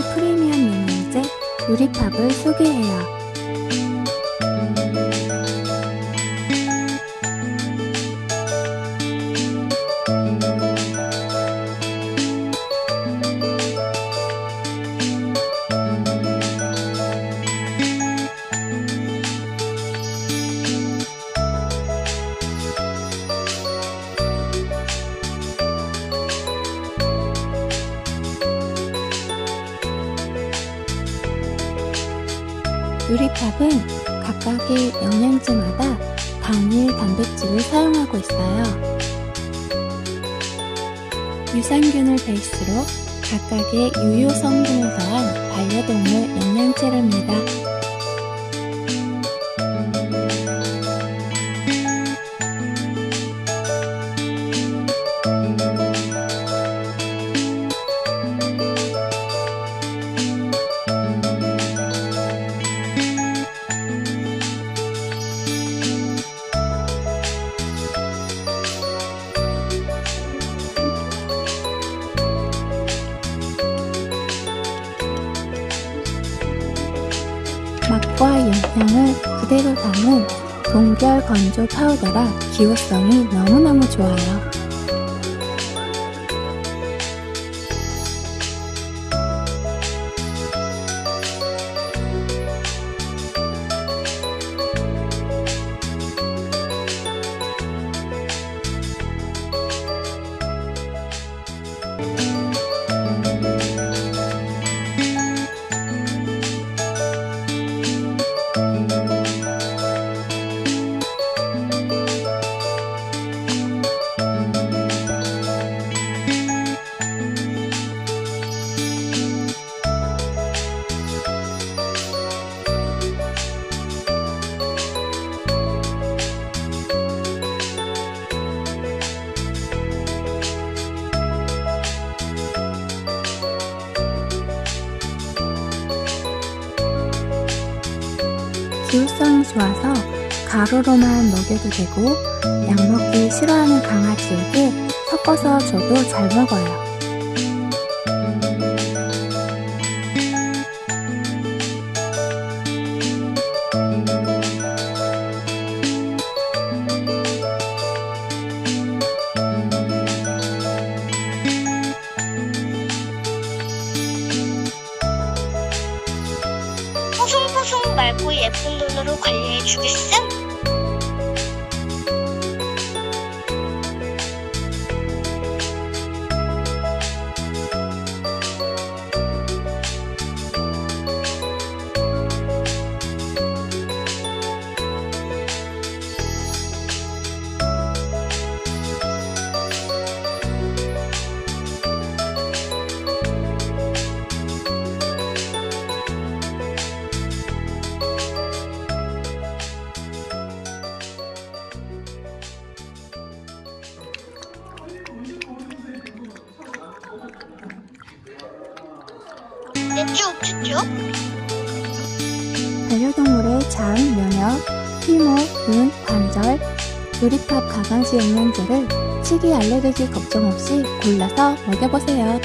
프리미엄 메뉴제 유리팝을 소개해요. 누리팝은 각각의 영양제마다 단일 단백질을 사용하고 있어요. 유산균을 베이스로 각각의 유효 성분을 더한 반려동물 영양제랍니다. 맛과 영양을 그대로 담은 동결 건조 파우더라 기호성이 너무너무 좋아요. 기호성이 좋아서 가루로만 먹여도 되고 약 먹기 싫어하는 강아지에게 섞어서 줘도 잘 먹어요. 맑고 예쁜 눈으로 관리해 주겠음? 반려동물의 장, 면역, 피모, 눈, 관절, 누리팝 가강시 영양제를 치기 알레르기 걱정 없이 골라서 먹여보세요.